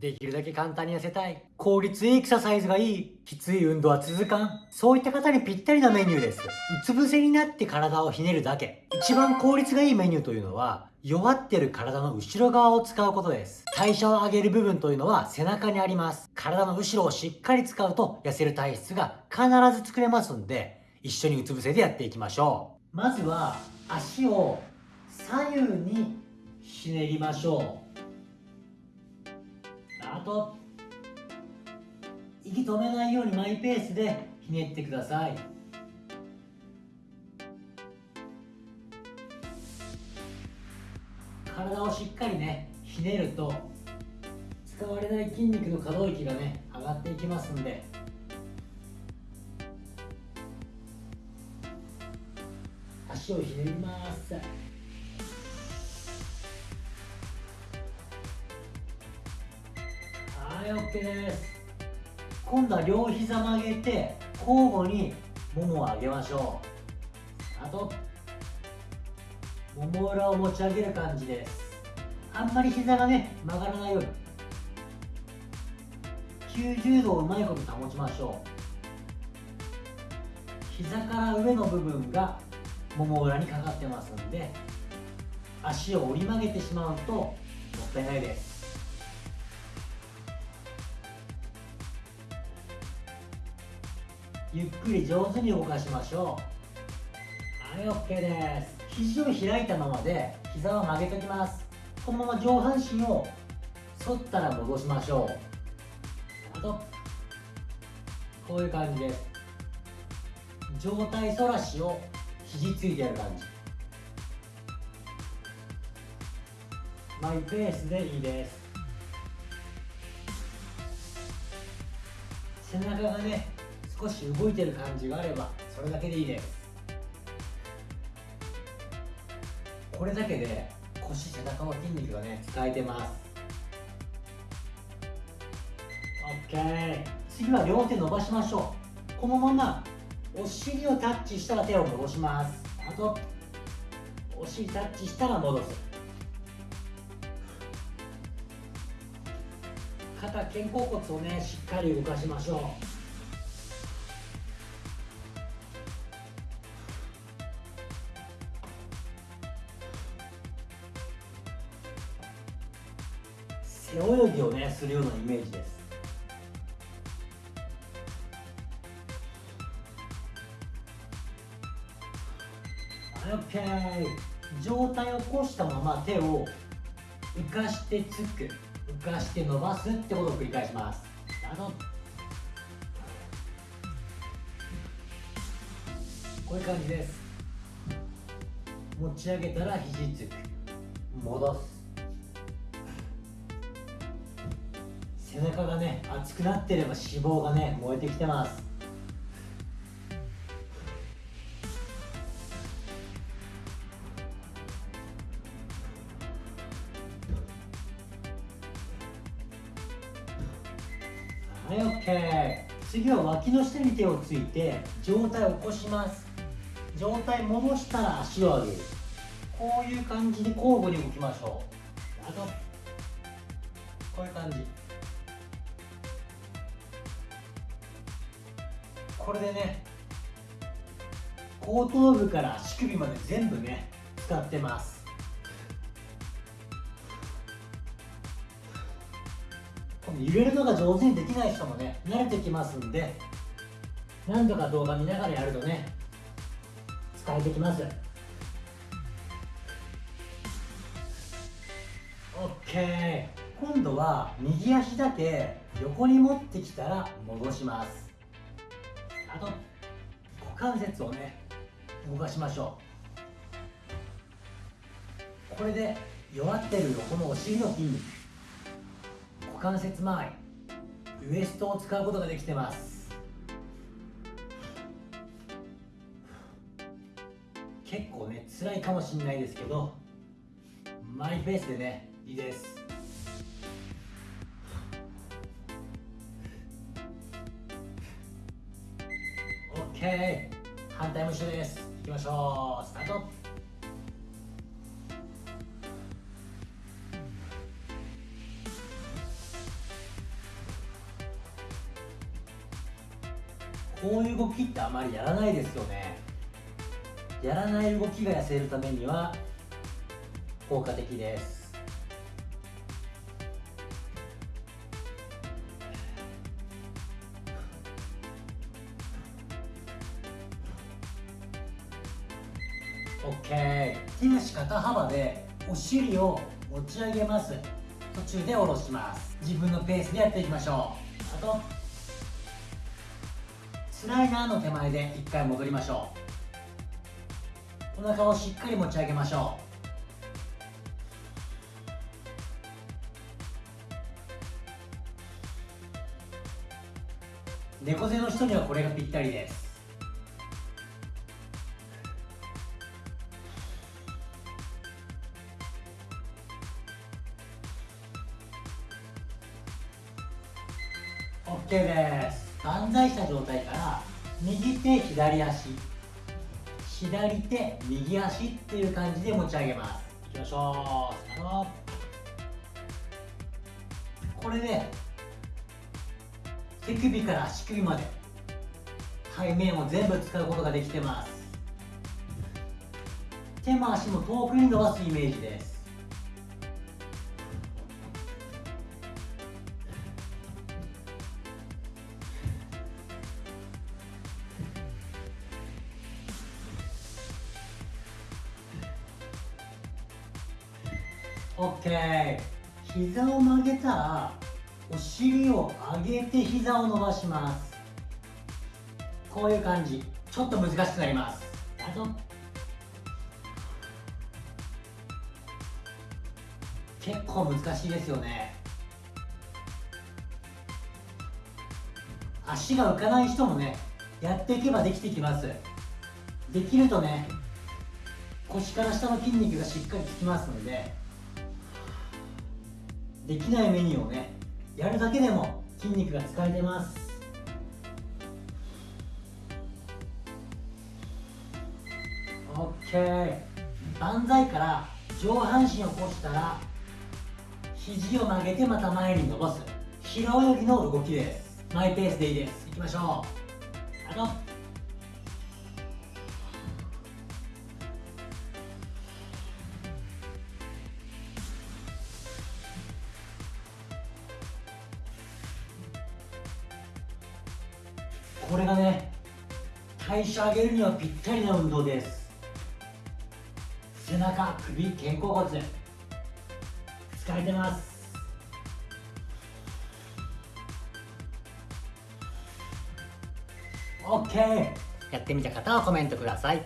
できるだけ簡単に痩せたい。効率いいエクササイズがいい。きつい運動は続かん。そういった方にぴったりなメニューです。うつ伏せになって体をひねるだけ。一番効率がいいメニューというのは、弱ってる体の後ろ側を使うことです。代謝を上げる部分というのは背中にあります。体の後ろをしっかり使うと痩せる体質が必ず作れますんで、一緒にうつ伏せでやっていきましょう。まずは足を左右にひねりましょう。あと息止めないようにマイペースでひねってください。体をしっかりねひねると使われない筋肉の可動域がね上がっていきますんで。足をひねります。い OK です今度は両膝曲げて交互にももを上げましょうあともも裏を持ち上げる感じです。あんまり膝がね曲がらないように。90度をうまいこと保ちましょう。膝から上の部分がもも裏にかかってますんで足を折り曲げてしまうともったいないです。ゆっくり上手に動かしましょう。はい OK です。肘を開いたままで膝を曲げておきます。このまま上半身を反ったら戻しましょう。あとこういう感じです。上体反らしを肘ついてやる感じ。マイペースでいいです。背中がね少し動いてる感じがあればそれだけでいいですこれだけで腰背中の筋肉がね使えてます。OK 次は両手伸ばしましょう。このままお尻をタッチしたら手を戻します。あとお尻タッチしたら戻す。肩肩甲骨をねしっかり動かしましょう。背泳ぎをねするようなイメージです。OK 上体を起こしたまま手を浮かしてつく。浮かして伸ばすってことを繰り返します。あのこういう感じです。持ち上げたら肘つく。戻す。背中がね熱くなってれば脂肪がね燃えてきてます。はい OK 次は脇の下に手をついて上体を起こします。上体戻したら足を上げる。こういう感じで交互に動きましょう。あとこういう感じ。これでね後頭部から足首まで全部ね使ってます。この揺れるのが上手にできない人もね慣れてきますんで何度か動画見ながらやるとね使えてきます。OK 今度は右足だけ横に持ってきたら戻します。あと股関節をね動かしましょう。これで弱ってるこのお尻の筋肉股関節周りウエストを使うことができてます。結構ね辛いかもしれないですけどマイペースでねいいです。反対も一緒です。いきましょう。スタート。こういう動きってあまりやらないですよね。やらない動きが痩せるためには効果的です。オッケー手足肩幅でお尻を持ち上げます。途中で下ろします。自分のペースでやっていきましょう。あとスライダーの手前で一回戻りましょう。お腹をしっかり持ち上げましょう。猫背の人にはこれがぴったりです。です万歳した状態から右手左足左手右足っていう感じで持ち上げます。いきましょうスタートこれで手首から足首まで背面を全部使うことができてます。手も足も遠くに伸ばすイメージです。オッケー膝を曲げたらお尻を上げて膝を伸ばします。こういう感じ。ちょっと難しくなります。あと結構難しいですよね。足が浮かない人もねやっていけばできてきます。できるとね腰から下の筋肉がしっかり効きますのでできないメニューをねやるだけでも筋肉が使えてます。OK 万歳から上半身を起こしたら肘を曲げてまた前に伸ばす。平泳ぎの動きです。マイペースでいいです。いきましょう。あと。これがね代謝上げるにはぴったりな運動です。背中首肩甲骨。疲れてます。オッケー。やってみた方はコメントください。